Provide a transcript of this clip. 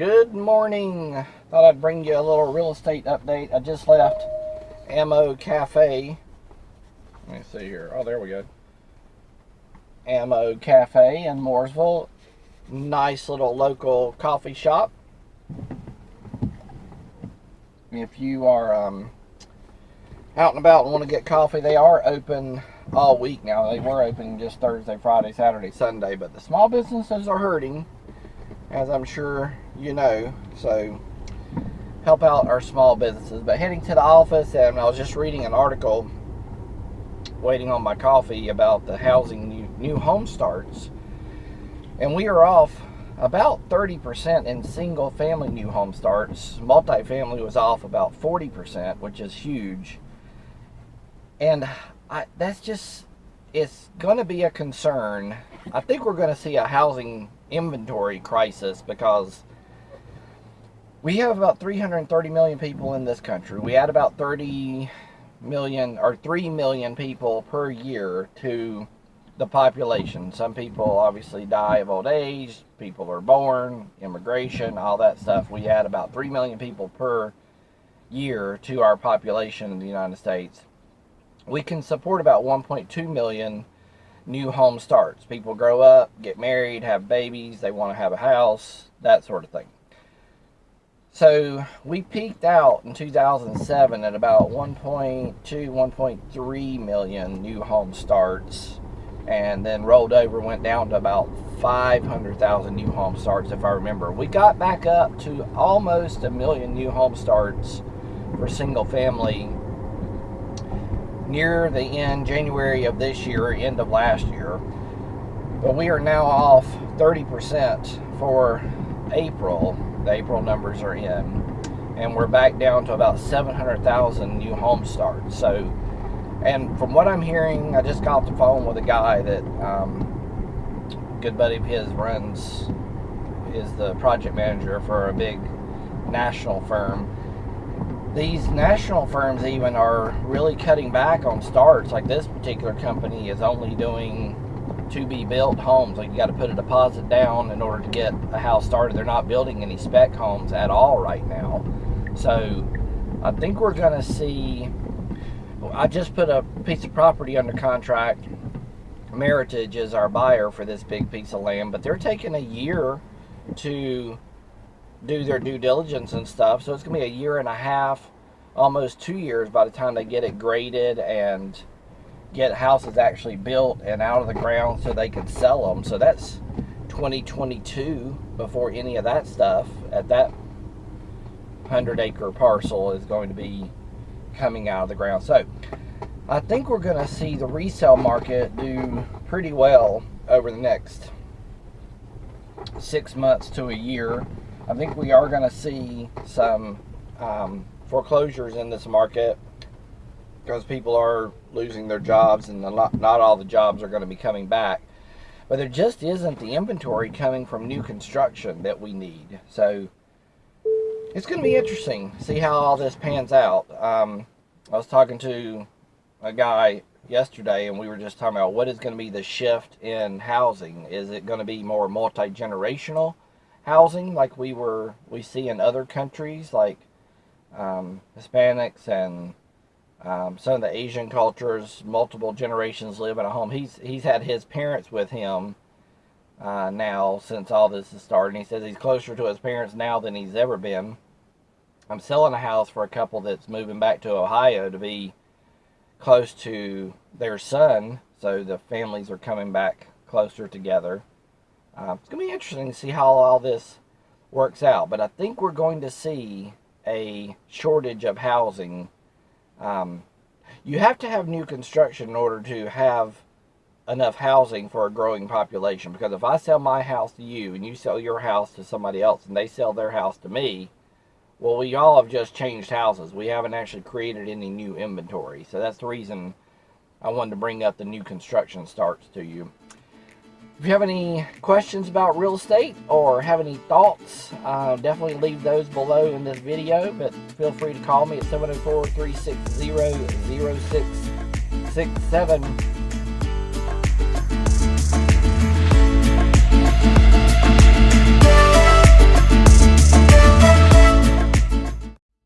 Good morning. Thought I'd bring you a little real estate update. I just left Ammo Cafe. Let me see here. Oh, there we go. Ammo Cafe in Mooresville. Nice little local coffee shop. If you are um, out and about and want to get coffee, they are open all week now. They were open just Thursday, Friday, Saturday, Sunday, but the small businesses are hurting as I'm sure you know. So help out our small businesses. But heading to the office, and I was just reading an article, waiting on my coffee about the housing new, new home starts, and we are off about 30% in single family new home starts. Multifamily was off about 40%, which is huge. And I, that's just, it's going to be a concern. I think we're going to see a housing inventory crisis because we have about 330 million people in this country. We add about 30 million or 3 million people per year to the population. Some people obviously die of old age, people are born, immigration, all that stuff. We add about 3 million people per year to our population in the United States. We can support about 1.2 million new home starts. People grow up, get married, have babies, they want to have a house, that sort of thing. So we peaked out in 2007 at about 1.2, 1.3 million new home starts, and then rolled over, went down to about 500,000 new home starts, if I remember. We got back up to almost a million new home starts for single family near the end, January of this year, end of last year. But we are now off 30% for April. The April numbers are in. And we're back down to about 700,000 new home starts. So, and from what I'm hearing, I just got off the phone with a guy that, um, good buddy of his runs, is the project manager for a big national firm these national firms even are really cutting back on starts. Like this particular company is only doing to be built homes. Like you got to put a deposit down in order to get a house started. They're not building any spec homes at all right now. So I think we're going to see. I just put a piece of property under contract. Meritage is our buyer for this big piece of land, but they're taking a year to do their due diligence and stuff. So it's going to be a year and a half, almost two years by the time they get it graded and get houses actually built and out of the ground so they can sell them. So that's 2022 before any of that stuff at that 100 acre parcel is going to be coming out of the ground. So I think we're going to see the resale market do pretty well over the next six months to a year I think we are going to see some um, foreclosures in this market because people are losing their jobs and not, not all the jobs are going to be coming back. But there just isn't the inventory coming from new construction that we need. So it's going to be interesting see how all this pans out. Um, I was talking to a guy yesterday and we were just talking about what is going to be the shift in housing. Is it going to be more multi-generational? Housing like we were we see in other countries like um, Hispanics and um, some of the Asian cultures, multiple generations live in a home. He's he's had his parents with him uh, now since all this has started. He says he's closer to his parents now than he's ever been. I'm selling a house for a couple that's moving back to Ohio to be close to their son, so the families are coming back closer together. Uh, it's going to be interesting to see how all this works out. But I think we're going to see a shortage of housing. Um, you have to have new construction in order to have enough housing for a growing population. Because if I sell my house to you and you sell your house to somebody else and they sell their house to me, well, we all have just changed houses. We haven't actually created any new inventory. So that's the reason I wanted to bring up the new construction starts to you. If you have any questions about real estate or have any thoughts, uh, definitely leave those below in this video. But feel free to call me at 704 360 0667